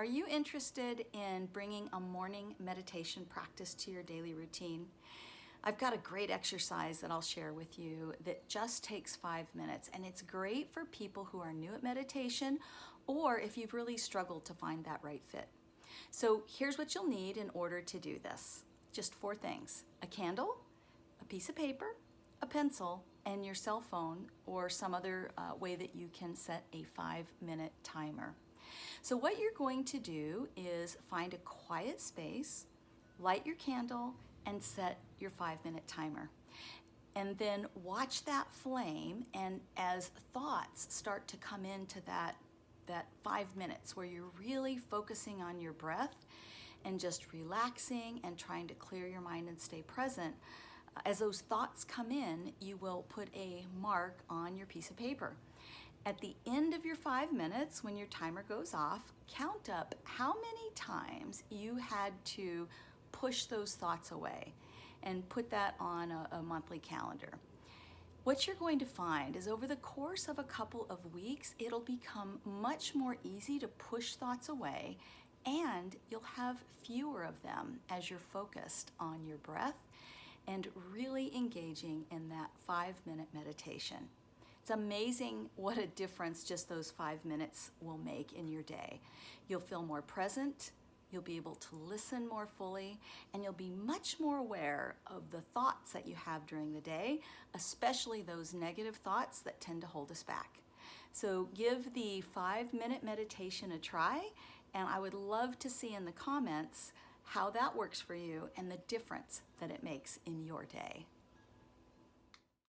Are you interested in bringing a morning meditation practice to your daily routine? I've got a great exercise that I'll share with you that just takes five minutes and it's great for people who are new at meditation or if you've really struggled to find that right fit. So here's what you'll need in order to do this. Just four things, a candle, a piece of paper, a pencil, and your cell phone or some other uh, way that you can set a five minute timer. So what you're going to do is find a quiet space, light your candle, and set your five minute timer. And then watch that flame and as thoughts start to come into that, that five minutes where you're really focusing on your breath and just relaxing and trying to clear your mind and stay present, as those thoughts come in, you will put a mark on your piece of paper. At the end of your five minutes, when your timer goes off, count up how many times you had to push those thoughts away and put that on a, a monthly calendar. What you're going to find is over the course of a couple of weeks, it'll become much more easy to push thoughts away and you'll have fewer of them as you're focused on your breath and really engaging in that five minute meditation. It's amazing what a difference just those five minutes will make in your day. You'll feel more present, you'll be able to listen more fully, and you'll be much more aware of the thoughts that you have during the day, especially those negative thoughts that tend to hold us back. So give the five minute meditation a try, and I would love to see in the comments how that works for you and the difference that it makes in your day.